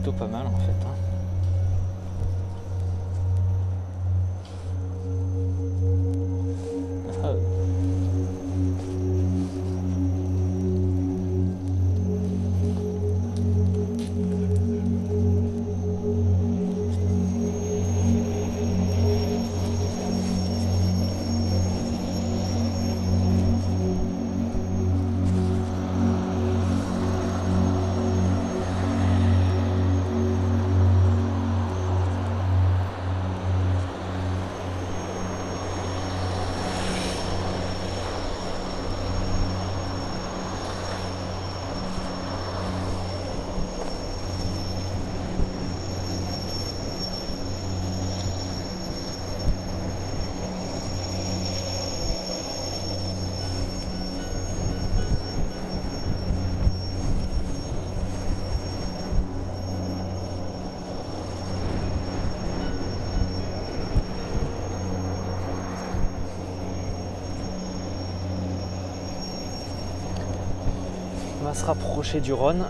plutôt pas mal en fait. hein. Se rapprocher du Rhône.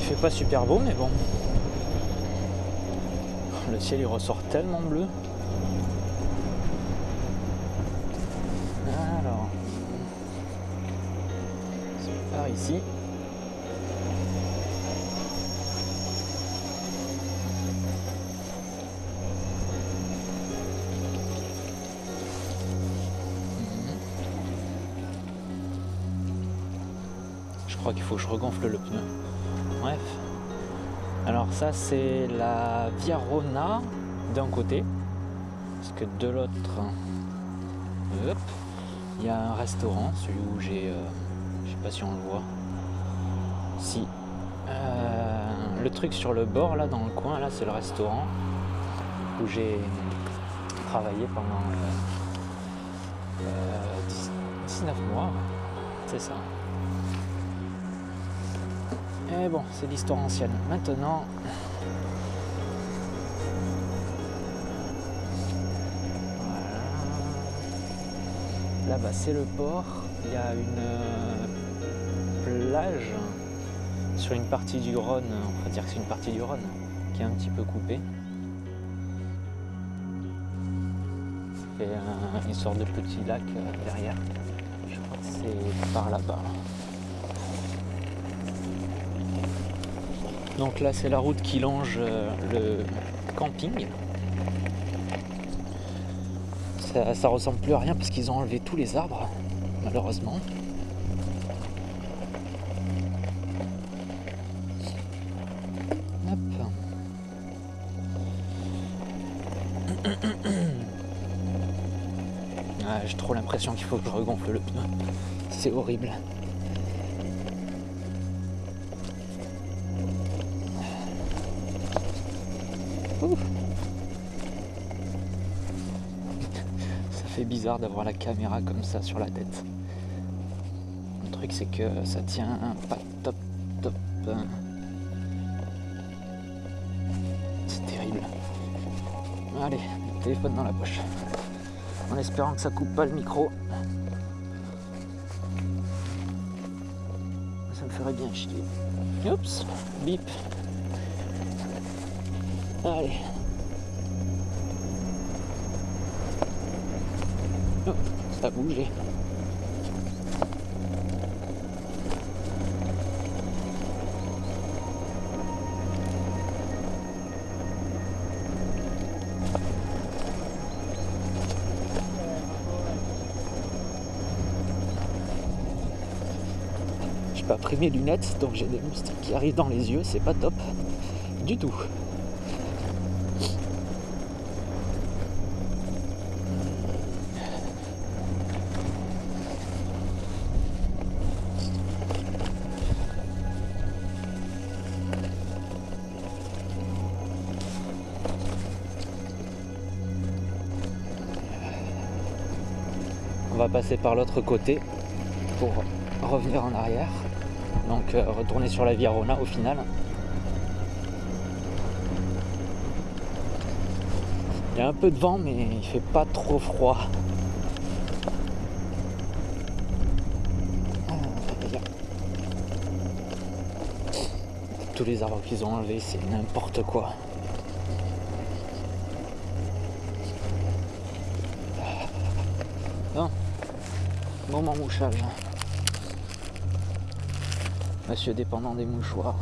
Il fait pas super beau, mais bon. Le ciel il ressort tellement bleu. Crois qu'il faut que je regonfle le pneu. Bref. Alors ça c'est la Via Rona d'un côté. Parce que de l'autre, il y a un restaurant, celui où j'ai... euh, je sais pas si on le voit. Si. Euh, le truc sur le bord là dans le coin là c'est le restaurant où j'ai travaillé pendant euh, euh, 10 19 mois. C'est ça. Et bon, c'est l'histoire ancienne. Maintenant. Là-bas, c'est le port. Il y a une euh, plage sur une partie du Rhône. On va dire que c'est une partie du Rhône qui est un petit peu coupée. Et un- une sorte de petit lac euh, derrière. Je crois que c'est par là-bas. Donc là, c'est la route qui longe euh, le camping. Ça, ressemble plus à rien parce qu'ils ont enlevé tous les arbres, malheureusement. Hop. Ah, J'ai trop l'impression qu'il faut que je regonfle le pneu. C'est horrible. Ça fait bizarre d'avoir la caméra comme ça sur la tête. Le truc c'est que ça tient pas top top. C'est terrible. Allez, le téléphone dans la poche. En espérant que ça coupe pas le micro. Ça me ferait bien chier. Oups, bip. Allez. Oh, ça a bougé. J'ai pas pris mes lunettes, donc j'ai des moustiques qui arrivent dans les yeux, c'est pas top du tout. Passer par l'autre côté pour revenir en arrière. Donc euh, retourner sur la Via Rona au final. Il y a un peu de vent mais il fait pas trop froid. Ah, tous les arbres qu'ils ont enlevés, c'est n'importe quoi. Bon, mouchage. Monsieur dépendant des mouchoirs.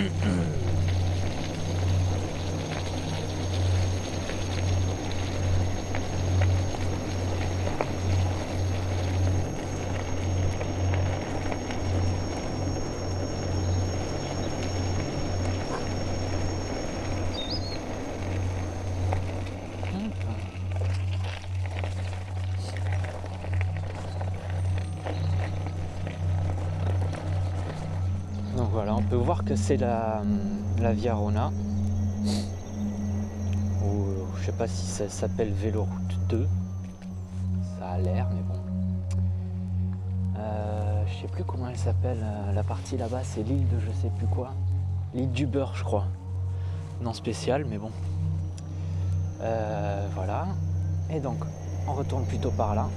Donc voilà, on peut voir que c'est la, la Via Rona. Ou je sais pas si ça s'appelle Véloroute 2. Ça a l'air, mais bon. Euh, je sais plus comment elle s'appelle. euh, La partie là-bas, c'est l'île de je sais plus quoi. L'île du beurre, je crois. Non spécial, mais bon. Euh, voilà. Et donc, on retourne plutôt par là.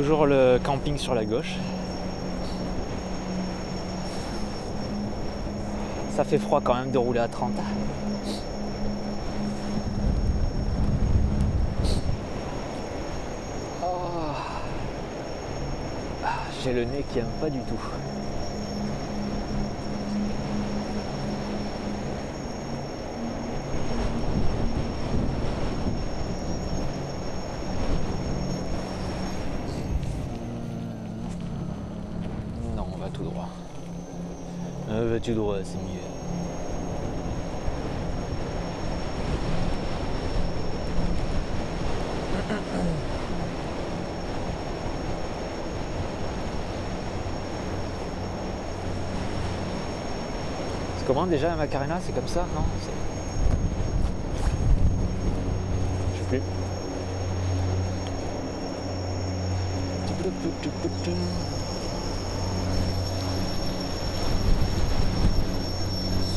Toujours le camping sur la gauche. Ça fait froid quand même de rouler à 30. Oh. Ah, J'ai le nez qui aime pas du tout. Non, on va tout droit. Euh, va tout droit, c'est mieux. C'est comment déjà la Macarena C'est comme ça Non? C'est- Je sais plus.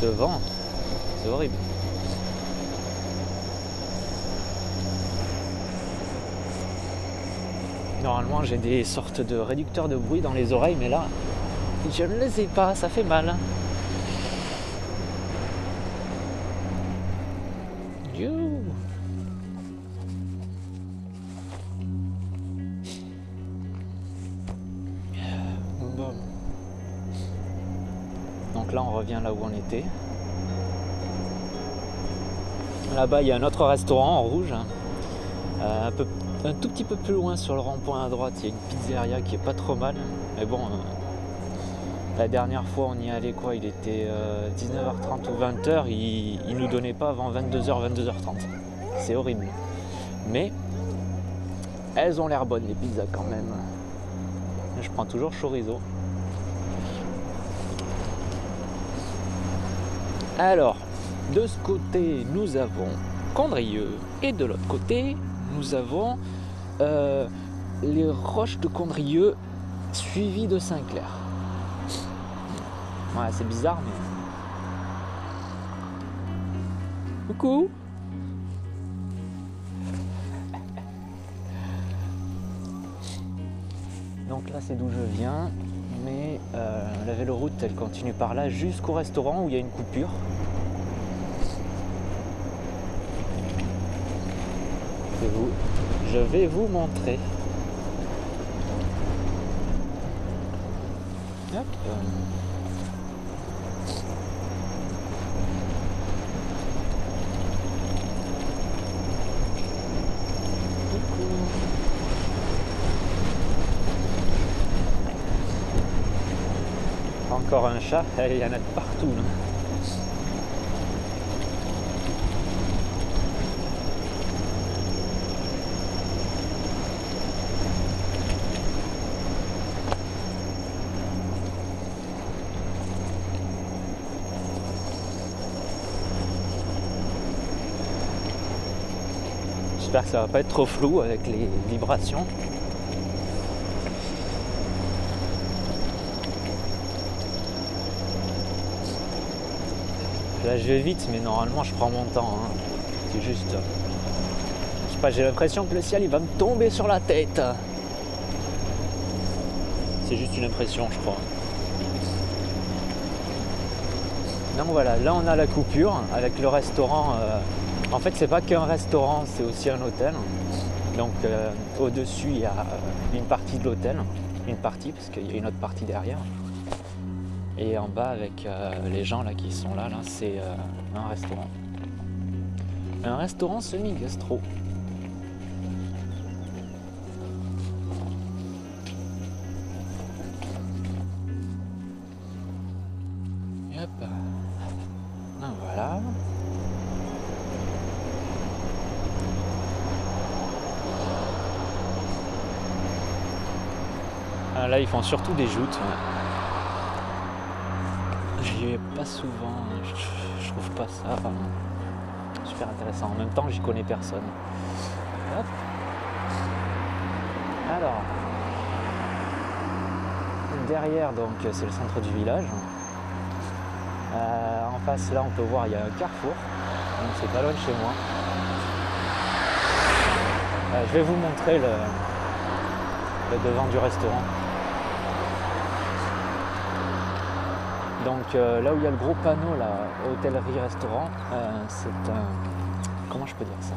Vent, c'est horrible. Normalement, j'ai des sortes de réducteurs de bruit dans les oreilles, mais là, je ne les ai pas, ça fait mal. Là où on était. Là-bas, il y a un autre restaurant en rouge. hein. Euh, un, peu, un tout petit peu plus loin sur le rond-point à droite, il y a une pizzeria qui est pas trop mal. Mais bon, euh, la dernière fois, on y allait quoi Il était euh, 19h30 ou 20h. Il, il nous donnait pas avant 22h, 22h30. C'est horrible. Mais elles ont l'air bonnes, les pizzas quand même. Je prends toujours chorizo. Alors, de ce côté, nous avons Condrieu et de l'autre côté, nous avons euh, les roches de Condrieu suivies de Saint-Clair. Ouais, c'est bizarre, mais. Coucou! Donc là, c'est d'où je viens. Mais euh, la véloroute, elle continue par là jusqu'au restaurant où il y a une coupure. Je vais vous, je vais vous montrer. Hop. Encore un chat, il y en a de partout. J'espère que ça va pas être trop flou avec les vibrations. Là je vais vite mais normalement je prends mon temps. hein. C'est juste. Je sais pas, j'ai l'impression que le ciel il va me tomber sur la tête. C'est juste une impression je crois. Donc voilà, là on a la coupure avec le restaurant. euh, En fait c'est pas qu'un restaurant, c'est aussi un hôtel. Donc euh, au-dessus il y a une partie de l'hôtel, une partie parce qu'il y a une autre partie derrière. Et en bas avec euh, les gens là qui sont là, là c'est euh, un restaurant. Un restaurant semi-gastro. Hop. Ah, voilà. Ah, là ils font surtout des joutes. ouais. J'y vais pas souvent, je, trouve pas ça euh, super intéressant. En même temps, j'y connais personne. Alors, derrière, donc, c'est le centre du village. Euh, en face, là, on peut voir, il y a un carrefour. Donc, c'est pas loin de chez moi. Euh, je vais vous montrer le devant du restaurant. Donc euh, là où il y a le gros panneau hôtellerie-restaurant, euh, c'est un. Comment je peux dire ça?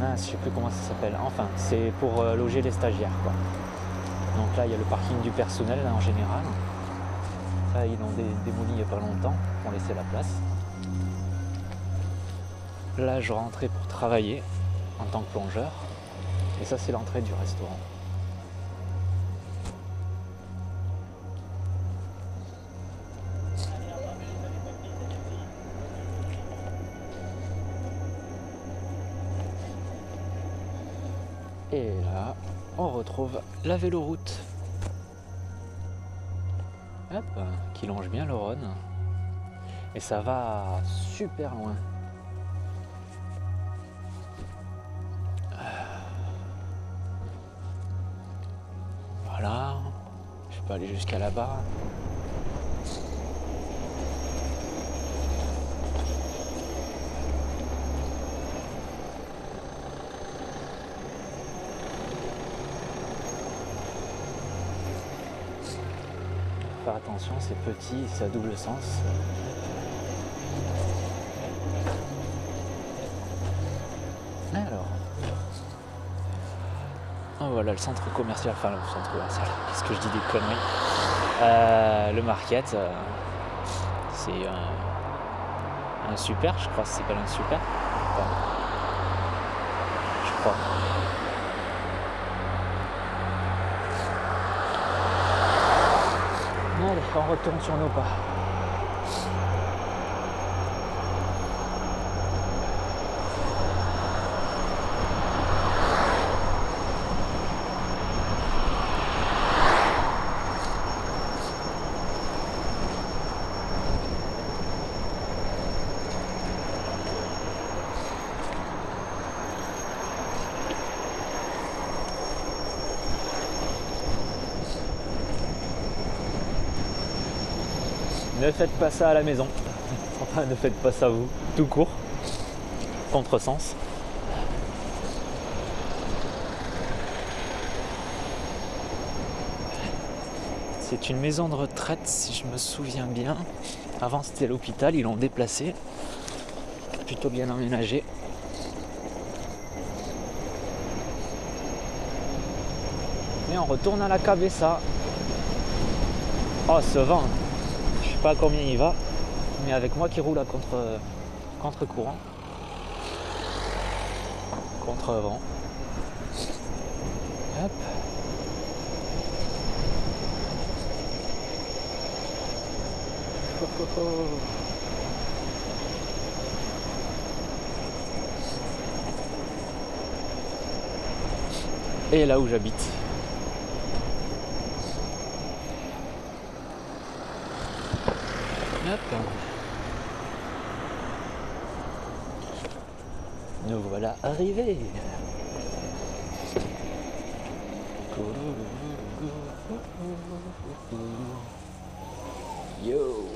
Ah, Je sais plus comment ça s'appelle. Enfin, c'est pour loger les stagiaires. Donc là il y a le parking du personnel en général. Ça ils l'ont dé- démoli il n'y a pas longtemps pour laisser la place. Là je rentrais pour travailler en tant que plongeur. Et ça c'est l'entrée du restaurant. On retrouve la véloroute. Hop, qui longe bien le Rhône. Et ça va super loin. Voilà. Je peux aller jusqu'à là-bas. C'est petit, c'est à double sens. Alors. Oh, voilà le centre commercial, enfin le centre commercial, qu'est-ce que je dis des conneries Euh, Le market, euh, c'est un, super, je crois c'est pas un super. Je crois. Allez, on retourne sur nos pas. Ne faites pas ça à la maison. Enfin, ne faites pas ça vous, tout court. Contresens. C'est une maison de retraite, si je me souviens bien. Avant, c'était l'hôpital, ils l'ont déplacé. Plutôt bien aménagé. Et on retourne à la Cabessa. Oh, ce vent sais pas combien il va, mais avec moi qui roule à contre, contre courant. Contre vent. Hop. Et là où j'habite. Nous voilà arrivés. Yo